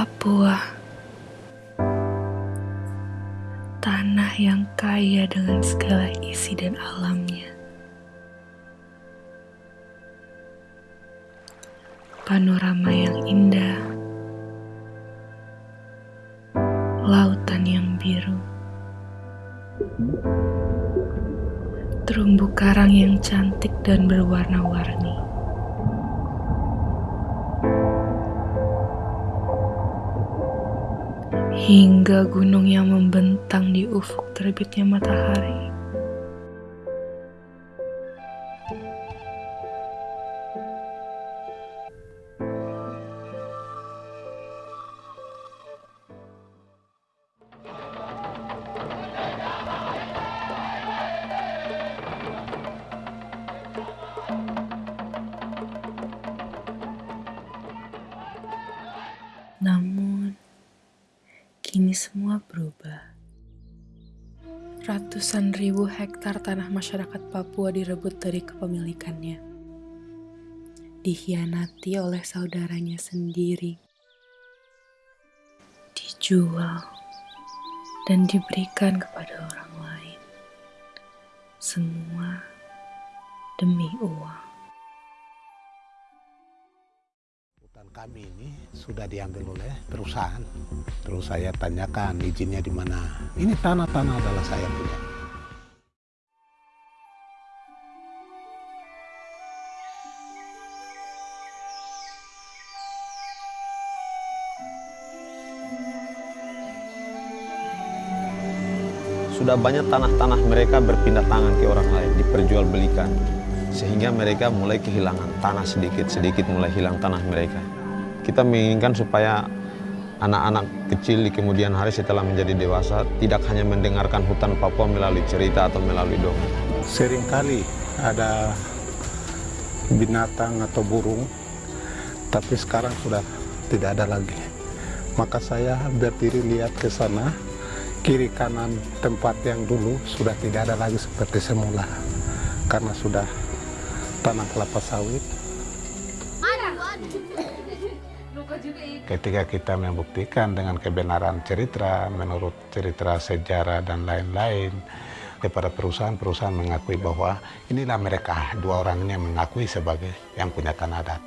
Papua. Tanah yang kaya dengan segala isi dan alamnya. Panorama yang indah. Lautan yang biru. Terumbu karang yang cantik dan berwarna-warni hingga gunung yang membentang di ufuk terbitnya matahari. Namun, kini semua berubah. Ratusan ribu hektar tanah masyarakat Papua direbut dari kepemilikannya. Dihianati oleh saudaranya sendiri. Dijual dan diberikan kepada orang lain. Semua demi uang. Kami ini sudah diambil oleh perusahaan. Terus saya tanyakan izinnya di mana. Ini tanah-tanah adalah saya punya. Sudah banyak tanah-tanah mereka berpindah tangan ke orang lain, diperjualbelikan. Sehingga mereka mulai kehilangan tanah sedikit-sedikit mulai hilang tanah mereka. Kita menginginkan supaya anak-anak kecil di kemudian hari setelah menjadi dewasa tidak hanya mendengarkan hutan Papua melalui cerita atau melalui dongeng. Seringkali ada binatang atau burung, tapi sekarang sudah tidak ada lagi. Maka saya berdiri lihat ke sana, kiri kanan tempat yang dulu sudah tidak ada lagi seperti semula. Karena sudah tanah kelapa sawit. Ketika kita membuktikan dengan kebenaran cerita, menurut cerita sejarah dan lain-lain, kepada perusahaan-perusahaan mengakui bahwa inilah mereka dua orang ini yang mengakui sebagai yang punya tanah adat.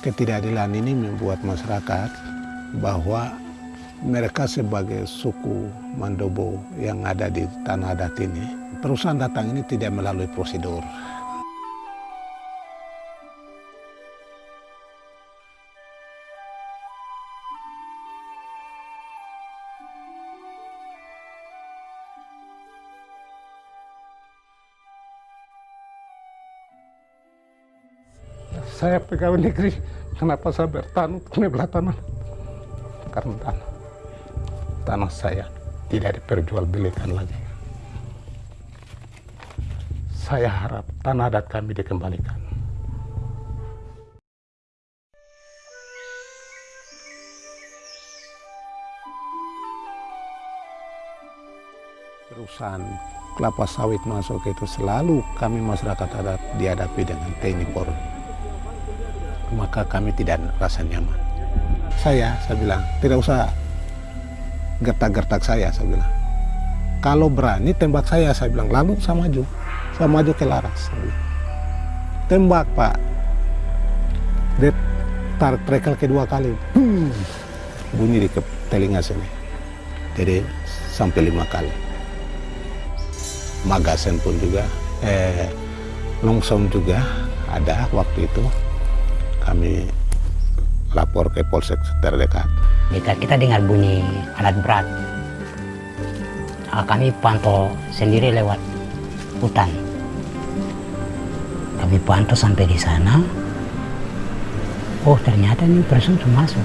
Ketidakadilan ini membuat masyarakat bahwa mereka sebagai suku Mandobo yang ada di tanah adat ini, perusahaan datang ini tidak melalui prosedur. Saya pegawai negeri, kenapa saya bertahan belah tanah? Karena tanah, tanah saya tidak diperjualbelikan lagi. Saya harap tanah adat kami dikembalikan. Perusahaan kelapa sawit masuk itu selalu kami masyarakat adat dihadapi dengan TNI Polri maka kami tidak rasa nyaman. Saya, saya bilang, tidak usah gertak-gertak saya, saya bilang. Kalau berani tembak saya, saya bilang, lalu saya maju. Saya maju ke laras. Tembak, Pak. Dia tarik trekel kedua kali. Hmm. Bunyi di ke telinga sini. Jadi sampai lima kali. Magasen pun juga, eh, longsong juga ada waktu itu kami lapor ke polsek terdekat. Kita, kita dengar bunyi alat berat. Kami pantau sendiri lewat hutan. Kami pantau sampai di sana. Oh ternyata ini person masuk.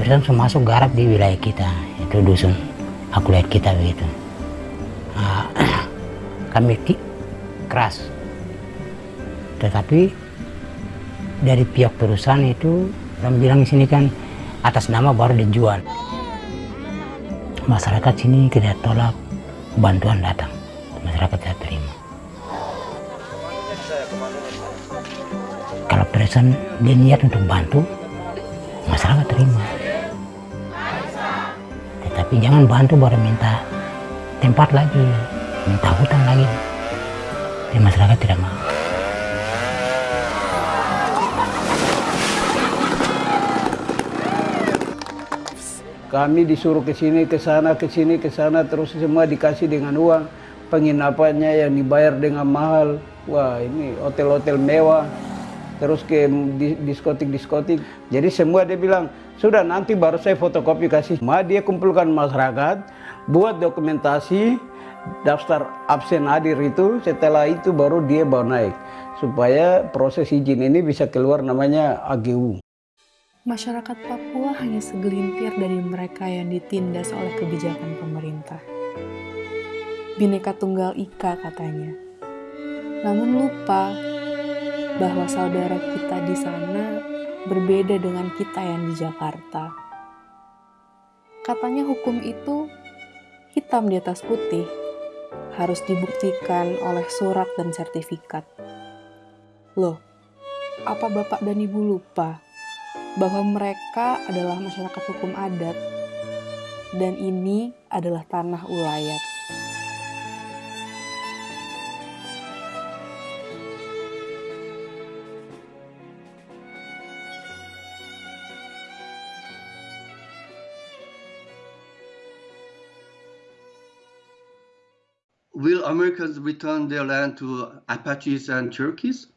Person masuk garap di wilayah kita. Itu dusun. Aku lihat kita begitu. Nah, kami keras. Tetapi dari pihak perusahaan itu orang bilang di sini kan atas nama baru dijual. masyarakat sini tidak tolak bantuan datang. Masyarakat tidak terima. Kalau presiden dia niat untuk bantu masyarakat terima. Tetapi jangan bantu baru minta tempat lagi minta hutan lagi. Jadi masyarakat tidak mau Kami disuruh ke sini, ke sana, ke sini, ke sana, terus semua dikasih dengan uang. Penginapannya yang dibayar dengan mahal. Wah, ini hotel-hotel mewah. Terus ke diskotik-diskotik. Jadi semua dia bilang, sudah nanti baru saya fotokopi kasih. Ma dia kumpulkan masyarakat, buat dokumentasi, daftar absen hadir itu, setelah itu baru dia bawa naik. Supaya proses izin ini bisa keluar namanya AGU. Masyarakat Papua hanya segelintir dari mereka yang ditindas oleh kebijakan pemerintah. Bineka Tunggal Ika katanya. Namun lupa bahwa saudara kita di sana berbeda dengan kita yang di Jakarta. Katanya hukum itu hitam di atas putih, harus dibuktikan oleh surat dan sertifikat. Loh, apa Bapak dan Ibu lupa bahwa mereka adalah masyarakat hukum adat dan ini adalah tanah ulayat. Will Americans return their land to Apaches and Cherokee?